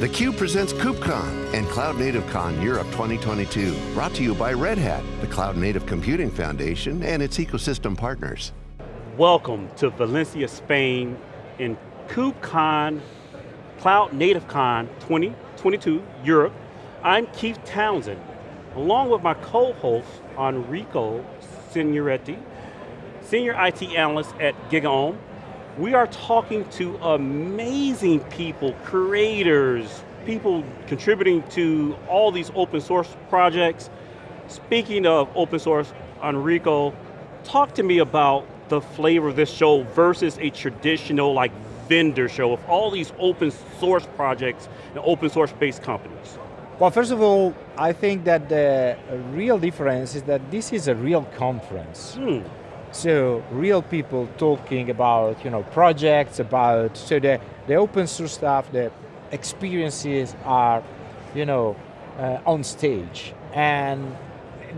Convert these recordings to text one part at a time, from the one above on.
theCUBE presents KubeCon and Cloud Native Con Europe 2022. Brought to you by Red Hat, the Cloud Native Computing Foundation and its ecosystem partners. Welcome to Valencia, Spain in KubeCon, Cloud Native Con 2022 Europe. I'm Keith Townsend, along with my co-host Enrico Signoretti, Senior IT Analyst at GigaOM, we are talking to amazing people, creators, people contributing to all these open source projects. Speaking of open source, Enrico, talk to me about the flavor of this show versus a traditional like vendor show of all these open source projects and open source based companies. Well, first of all, I think that the real difference is that this is a real conference. Hmm. So real people talking about you know projects, about so the the open source stuff, the experiences are you know uh, on stage, and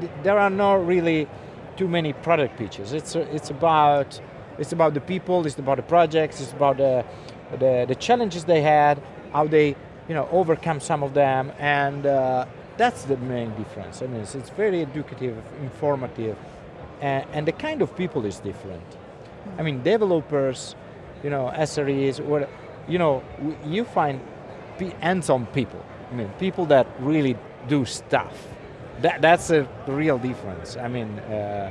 th there are not really too many product pitches. It's it's about it's about the people, it's about the projects, it's about the the, the challenges they had, how they you know overcome some of them, and uh, that's the main difference. I mean, it's, it's very educative, informative and, and the kind of people is different. I mean, developers, you know, SREs, what, you know, you find hands-on people. I mean, people that really do stuff. That, that's a real difference. I mean, uh,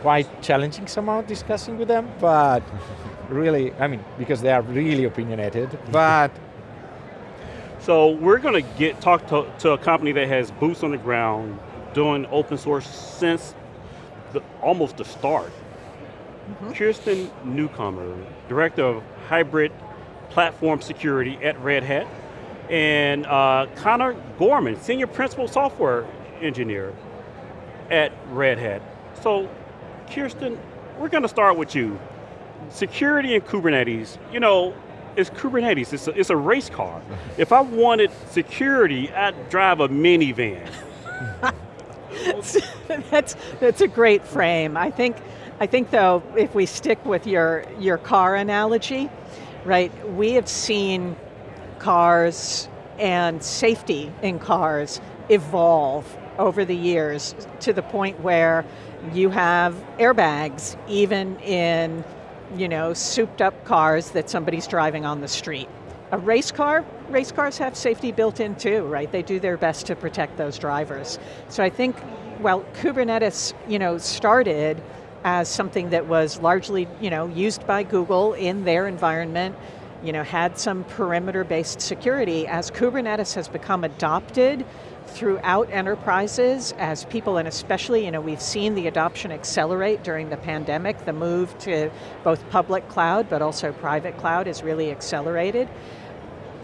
quite challenging somehow discussing with them, but really, I mean, because they are really opinionated, but. So we're going to get talk to, to a company that has boots on the ground, doing open source since the, almost the start. Mm -hmm. Kirsten Newcomer, Director of Hybrid Platform Security at Red Hat, and uh, Connor Gorman, Senior Principal Software Engineer at Red Hat. So, Kirsten, we're going to start with you. Security and Kubernetes, you know, it's Kubernetes, it's a, it's a race car. if I wanted security, I'd drive a minivan. that's, that's a great frame. I think, I think though, if we stick with your, your car analogy, right, we have seen cars and safety in cars evolve over the years to the point where you have airbags even in you know, souped up cars that somebody's driving on the street. A race car, race cars have safety built in too, right? They do their best to protect those drivers. So I think, well, Kubernetes, you know, started as something that was largely, you know, used by Google in their environment, you know, had some perimeter-based security. As Kubernetes has become adopted throughout enterprises, as people, and especially, you know, we've seen the adoption accelerate during the pandemic, the move to both public cloud, but also private cloud is really accelerated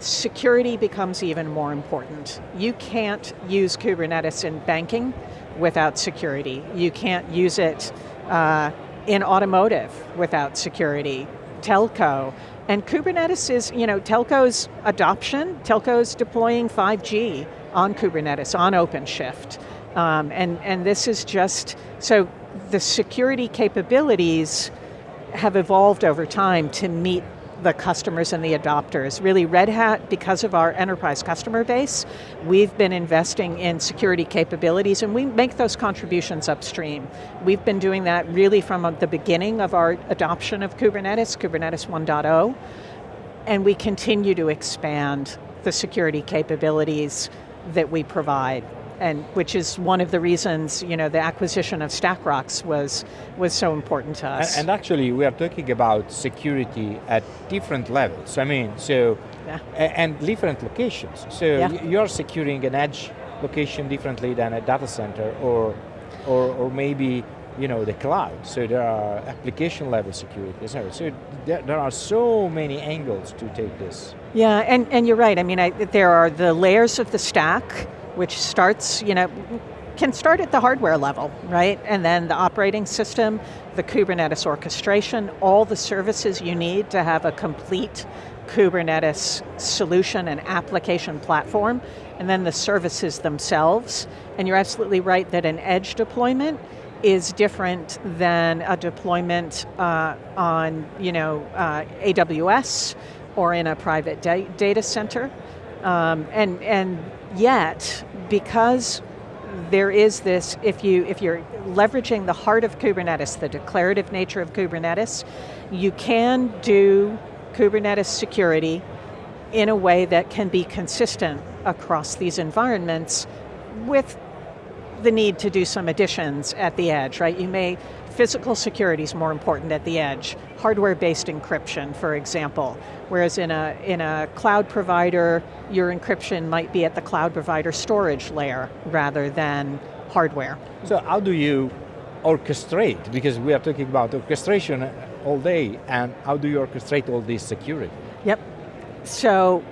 security becomes even more important. You can't use Kubernetes in banking without security. You can't use it uh, in automotive without security, telco. And Kubernetes is, you know, telco's adoption, telco's deploying 5G on Kubernetes, on OpenShift. Um, and, and this is just, so the security capabilities have evolved over time to meet the customers and the adopters. Really Red Hat, because of our enterprise customer base, we've been investing in security capabilities and we make those contributions upstream. We've been doing that really from uh, the beginning of our adoption of Kubernetes, Kubernetes 1.0, and we continue to expand the security capabilities that we provide and which is one of the reasons, you know, the acquisition of StackRox was, was so important to us. And, and actually, we are talking about security at different levels. I mean, so, yeah. and different locations. So yeah. you're securing an edge location differently than a data center or, or, or maybe you know, the cloud. So there are application level security. So there, there are so many angles to take this. Yeah, and, and you're right. I mean, I, there are the layers of the stack, which starts, you know, can start at the hardware level, right? And then the operating system, the Kubernetes orchestration, all the services you need to have a complete Kubernetes solution and application platform, and then the services themselves. And you're absolutely right that an edge deployment is different than a deployment uh, on you know, uh, AWS or in a private da data center. Um, and, and yet, because there is this, if, you, if you're leveraging the heart of Kubernetes, the declarative nature of Kubernetes, you can do Kubernetes security in a way that can be consistent across these environments with the need to do some additions at the edge, right? You may, physical security is more important at the edge. Hardware-based encryption, for example. Whereas in a, in a cloud provider, your encryption might be at the cloud provider storage layer rather than hardware. So how do you orchestrate? Because we are talking about orchestration all day, and how do you orchestrate all this security? Yep. So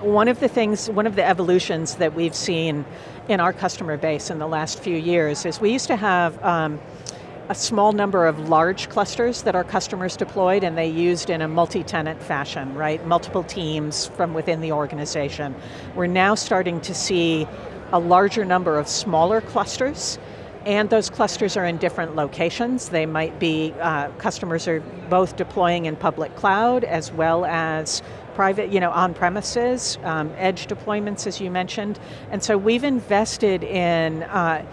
one of the things, one of the evolutions that we've seen in our customer base in the last few years is we used to have um, a small number of large clusters that our customers deployed and they used in a multi-tenant fashion, right? Multiple teams from within the organization. We're now starting to see a larger number of smaller clusters and those clusters are in different locations. They might be, uh, customers are both deploying in public cloud as well as private, you know, on premises, um, edge deployments as you mentioned. And so we've invested in uh,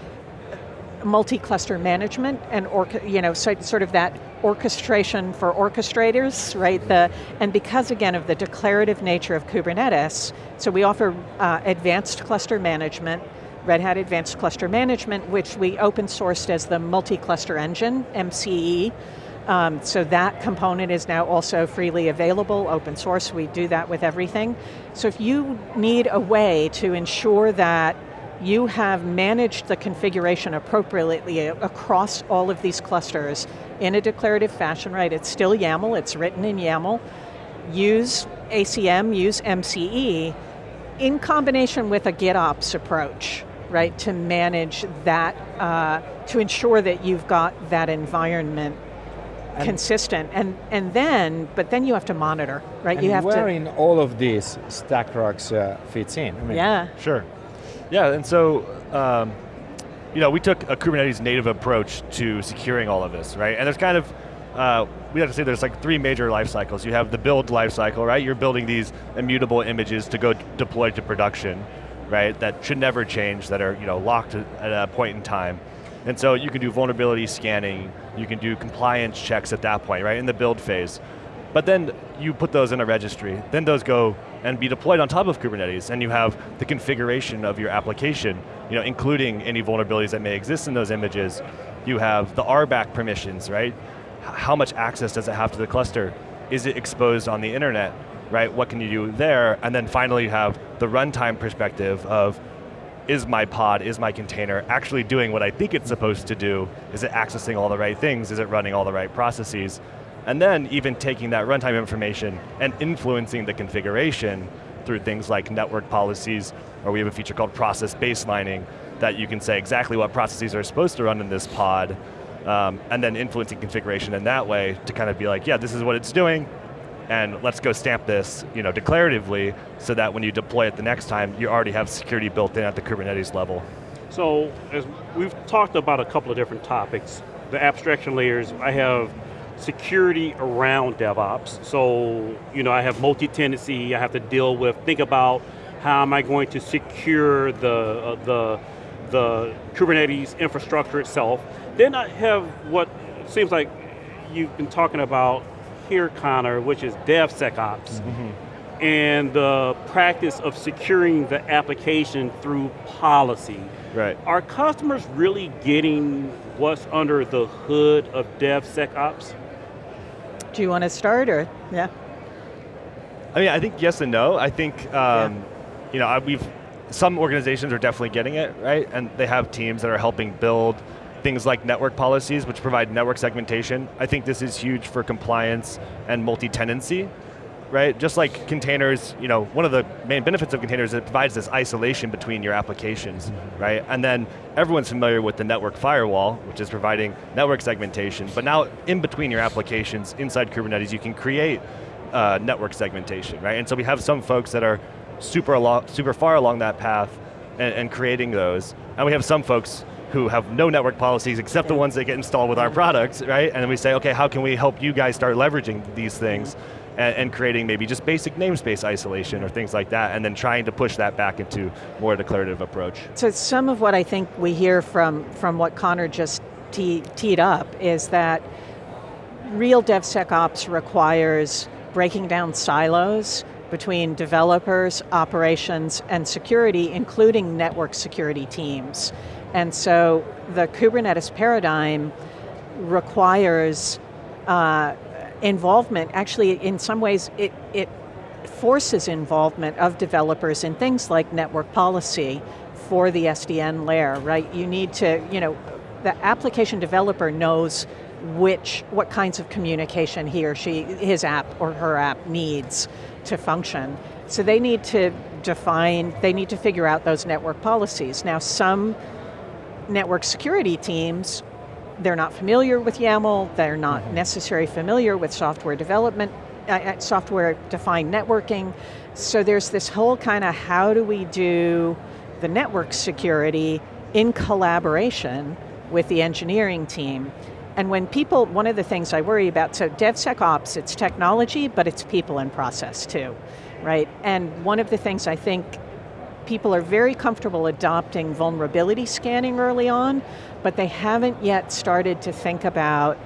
multi-cluster management and you know, so, sort of that orchestration for orchestrators, right? The, and because again of the declarative nature of Kubernetes, so we offer uh, advanced cluster management, Red Hat Advanced Cluster Management, which we open sourced as the multi-cluster engine, MCE. Um, so that component is now also freely available, open source, we do that with everything. So if you need a way to ensure that you have managed the configuration appropriately across all of these clusters in a declarative fashion, right? It's still YAML, it's written in YAML. Use ACM, use MCE, in combination with a GitOps approach, right? To manage that, uh, to ensure that you've got that environment and consistent, and and then, but then you have to monitor, right? you have where to. Where in all of this StackRox uh, fits in? I mean, yeah. Sure. Yeah, and so, um, you know, we took a Kubernetes native approach to securing all of this, right? And there's kind of, uh, we have to say there's like three major life cycles. You have the build life cycle, right? You're building these immutable images to go deploy to production, right? That should never change, that are you know locked at a point in time. And so you can do vulnerability scanning, you can do compliance checks at that point, right, in the build phase. But then you put those in a registry, then those go and be deployed on top of Kubernetes, and you have the configuration of your application, you know, including any vulnerabilities that may exist in those images. You have the RBAC permissions, right? How much access does it have to the cluster? Is it exposed on the internet, right? What can you do there? And then finally you have the runtime perspective of, is my pod, is my container actually doing what I think it's supposed to do? Is it accessing all the right things? Is it running all the right processes? And then even taking that runtime information and influencing the configuration through things like network policies, or we have a feature called process baselining, that you can say exactly what processes are supposed to run in this pod, um, and then influencing configuration in that way to kind of be like, yeah, this is what it's doing, and let's go stamp this you know, declaratively so that when you deploy it the next time, you already have security built in at the Kubernetes level. So, as we've talked about a couple of different topics, the abstraction layers, I have security around DevOps. So, you know, I have multi-tenancy, I have to deal with, think about how am I going to secure the, uh, the, the Kubernetes infrastructure itself. Then I have what seems like you've been talking about here, Connor, which is DevSecOps. Mm -hmm. And the practice of securing the application through policy. Right. Are customers really getting what's under the hood of DevSecOps? Do you want to start or, yeah? I mean, I think yes and no. I think, um, yeah. you know, we've, some organizations are definitely getting it, right? And they have teams that are helping build things like network policies, which provide network segmentation. I think this is huge for compliance and multi-tenancy, right? Just like containers, you know, one of the main benefits of containers is it provides this isolation between your applications, right? And then everyone's familiar with the network firewall, which is providing network segmentation, but now in between your applications, inside Kubernetes, you can create uh, network segmentation, right? And so we have some folks that are super, along, super far along that path and, and creating those, and we have some folks who have no network policies except the ones that get installed with our products, right? And then we say, okay, how can we help you guys start leveraging these things? And, and, creating maybe just basic namespace isolation or things like that, and then trying to push that back into more declarative approach. So some of what I think we hear from, from what Connor just tee, teed up is that real DevSecOps requires breaking down silos between developers, operations, and security, including network security teams. And so the Kubernetes paradigm requires uh, involvement, actually in some ways it, it forces involvement of developers in things like network policy for the SDN layer, right? You need to, you know, the application developer knows which, what kinds of communication he or she, his app or her app needs to function. So they need to define, they need to figure out those network policies. Now some network security teams, they're not familiar with YAML, they're not mm -hmm. necessarily familiar with software development, uh, uh software defined networking. So there's this whole kind of how do we do the network security in collaboration with the engineering team. And when people, one of the things I worry about, so DevSecOps, it's technology, but it's people and process too, right? And one of the things I think people are very comfortable adopting vulnerability scanning early on, but they haven't yet started to think about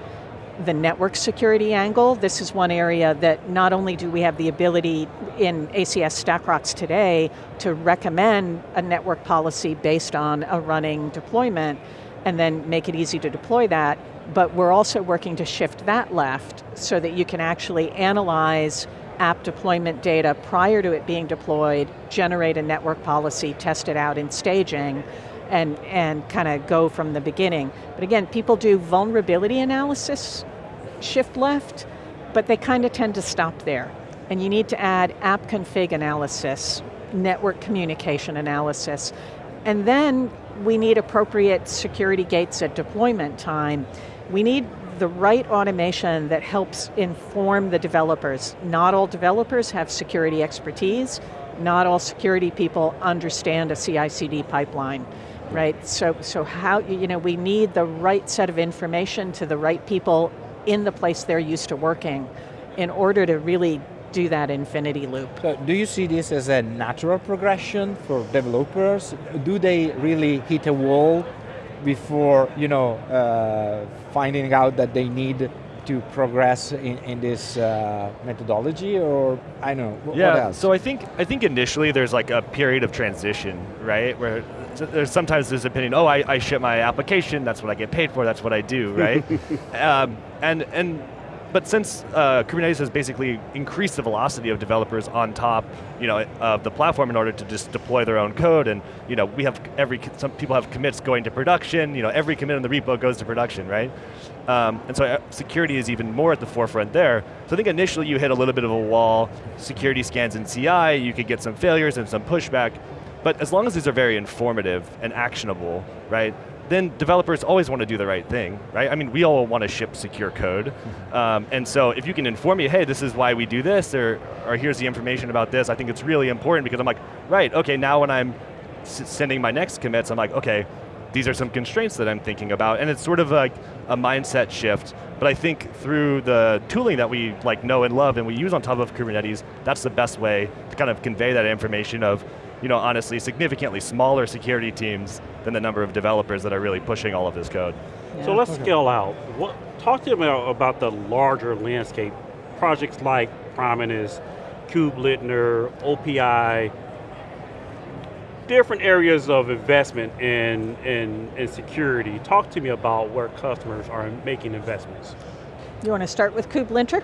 the network security angle. This is one area that not only do we have the ability in ACS StackRox today to recommend a network policy based on a running deployment, and then make it easy to deploy that, but we're also working to shift that left so that you can actually analyze app deployment data prior to it being deployed, generate a network policy, test it out in staging, and, and kind of go from the beginning. But again, people do vulnerability analysis, shift left, but they kind of tend to stop there. And you need to add app config analysis, network communication analysis, and then we need appropriate security gates at deployment time we need the right automation that helps inform the developers. Not all developers have security expertise, not all security people understand a CI/CD pipeline, right? So, so how, you know, we need the right set of information to the right people in the place they're used to working in order to really do that infinity loop. So do you see this as a natural progression for developers? Do they really hit a wall before you know uh, finding out that they need to progress in, in this uh, methodology or I don't know, yeah, So I think, I think initially there's like a period of transition, right? Where there's sometimes this opinion, oh, I, I ship my application, that's what I get paid for, that's what I do, right? um, and, and but since uh, Kubernetes has basically increased the velocity of developers on top, you know, of the platform in order to just deploy their own code, and you know, we have every some people have commits going to production. You know, every commit in the repo goes to production, right? Um, and so uh, security is even more at the forefront there. So I think initially you hit a little bit of a wall. Security scans in CI, you could get some failures and some pushback. But as long as these are very informative and actionable, right? Then developers always want to do the right thing, right? I mean, we all want to ship secure code. Um, and so if you can inform me, hey, this is why we do this, or, or here's the information about this, I think it's really important because I'm like, right, okay, now when I'm sending my next commits, I'm like, okay, these are some constraints that I'm thinking about, and it's sort of like a mindset shift. But I think through the tooling that we like know and love and we use on top of Kubernetes, that's the best way to kind of convey that information of, you know, honestly, significantly smaller security teams than the number of developers that are really pushing all of this code. Yeah. So let's okay. scale out. What, talk to me about, about the larger landscape. Projects like Prominence, KubeLinter, OPA, different areas of investment in, in, in security. Talk to me about where customers are making investments. You want to start with KubeLinter?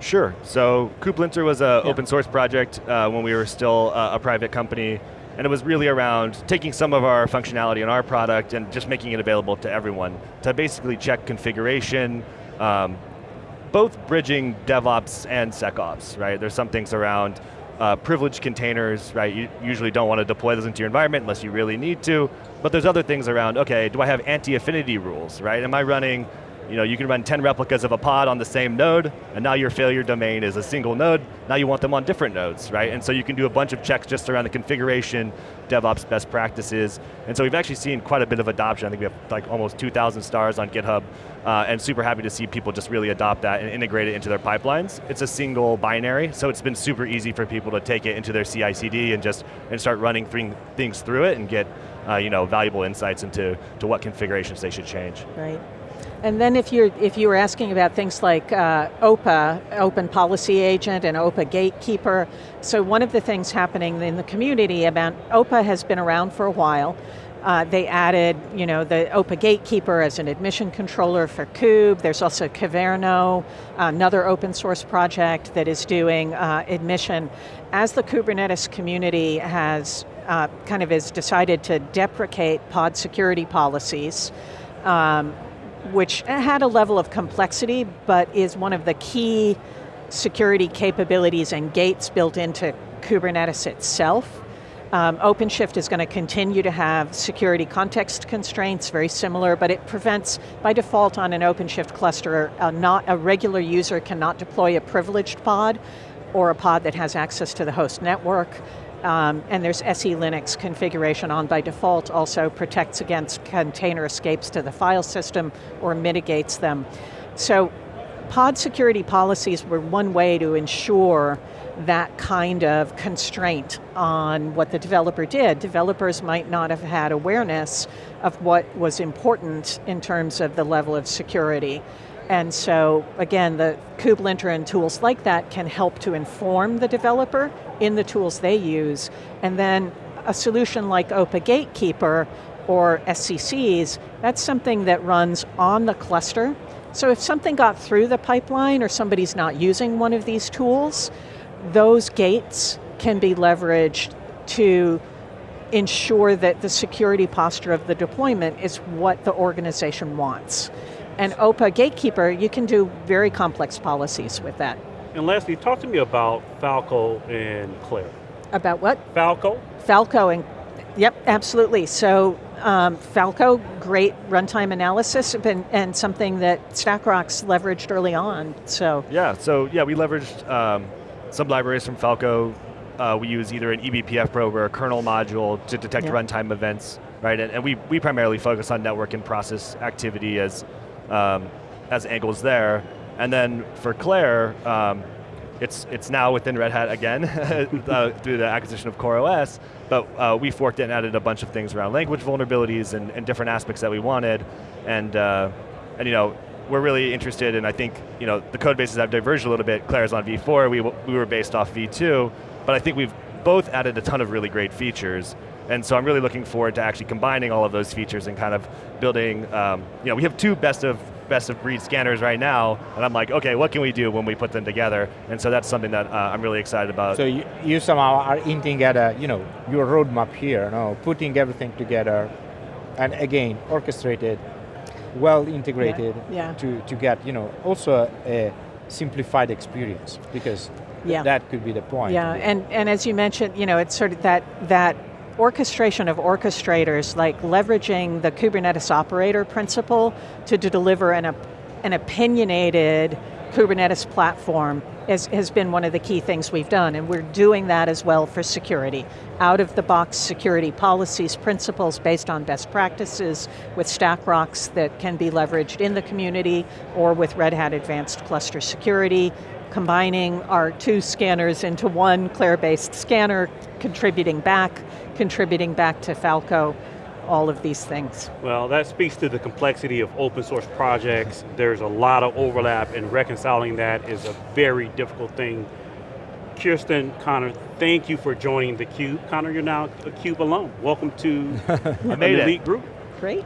Sure, so KubeLinter was an yeah. open source project uh, when we were still uh, a private company, and it was really around taking some of our functionality in our product and just making it available to everyone to basically check configuration, um, both bridging DevOps and SecOps, right? There's some things around uh, privileged containers, right? You usually don't want to deploy those into your environment unless you really need to, but there's other things around, okay, do I have anti-affinity rules, right? Am I running you know, you can run 10 replicas of a pod on the same node, and now your failure domain is a single node, now you want them on different nodes, right? And so you can do a bunch of checks just around the configuration, DevOps best practices, and so we've actually seen quite a bit of adoption. I think we have like almost 2,000 stars on GitHub, uh, and super happy to see people just really adopt that and integrate it into their pipelines. It's a single binary, so it's been super easy for people to take it into their CI/CD and just and start running th things through it and get uh, you know valuable insights into to what configurations they should change. Right. And then if you're if you were asking about things like uh, OPA, Open Policy Agent, and OPA Gatekeeper, so one of the things happening in the community about OPA has been around for a while. Uh, they added, you know, the OPA Gatekeeper as an admission controller for Kube. There's also Kyverno, another open source project that is doing uh, admission. As the Kubernetes community has uh, kind of has decided to deprecate pod security policies, um, which had a level of complexity, but is one of the key security capabilities and gates built into Kubernetes itself. Um, OpenShift is going to continue to have security context constraints, very similar, but it prevents, by default on an OpenShift cluster, a, not, a regular user cannot deploy a privileged pod or a pod that has access to the host network. Um, and there's SE Linux configuration on by default, also protects against container escapes to the file system or mitigates them. So pod security policies were one way to ensure that kind of constraint on what the developer did. Developers might not have had awareness of what was important in terms of the level of security. And so, again, the kubelinter and tools like that can help to inform the developer in the tools they use, and then a solution like OPA Gatekeeper or SCCs, that's something that runs on the cluster. So if something got through the pipeline or somebody's not using one of these tools, those gates can be leveraged to ensure that the security posture of the deployment is what the organization wants. And OPA Gatekeeper, you can do very complex policies with that. And lastly, talk to me about Falco and Clair. About what? Falco. Falco and, yep, absolutely. So um, Falco, great runtime analysis and, and, something that StackRox leveraged early on, so. Yeah, so yeah, we leveraged um, some libraries from Falco. Uh, we use either an eBPF probe or a kernel module to detect yep. runtime events, right? And, and, we, we primarily focus on network and process activity as um, as angles there. And then for Clair, um, it's, it's now within Red Hat again uh, through the acquisition of CoreOS, but uh, we forked it and added a bunch of things around language vulnerabilities and, and different aspects that we wanted. And, uh, and you know, we're really interested in, I think, you know, the code bases have diverged a little bit. Clair's on V4, we, we were based off V2, but I think we've both added a ton of really great features. And so I'm really looking forward to actually combining all of those features and kind of building, um, you know, we have two best of best of breed scanners right now, and I'm like, okay, what can we do when we put them together? And so that's something that uh, I'm really excited about. So you, you somehow are hinting at a, you know, your roadmap here, you know, putting everything together, and again, orchestrated, well integrated yeah. Yeah. to, to get, you know, also a, a simplified experience, because yeah. that could be the point. Yeah, and, and as you mentioned, you know, it's sort of that, that orchestration of orchestrators, like leveraging the Kubernetes operator principle to, to deliver an, an opinionated Kubernetes platform is, has been one of the key things we've done, and we're doing that as well for security. Out of the box security policies, principles based on best practices with StackRox that can be leveraged in the community or with Red Hat Advanced Cluster Security, combining our two scanners into one Clair-based scanner, contributing back, contributing back to Falco, all of these things. Well, that speaks to the complexity of open source projects. There's a lot of overlap and reconciling that is a very difficult thing. Kirsten, Connor, thank you for joining theCUBE. Connor, you're now a CUBE alum. Welcome to an elite group. Great.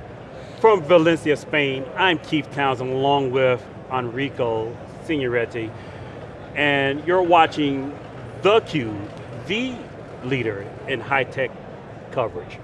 From Valencia, Spain, I'm Keith Townsend along with Enrico Signoretti and you're watching theCUBE, the leader in high-tech coverage.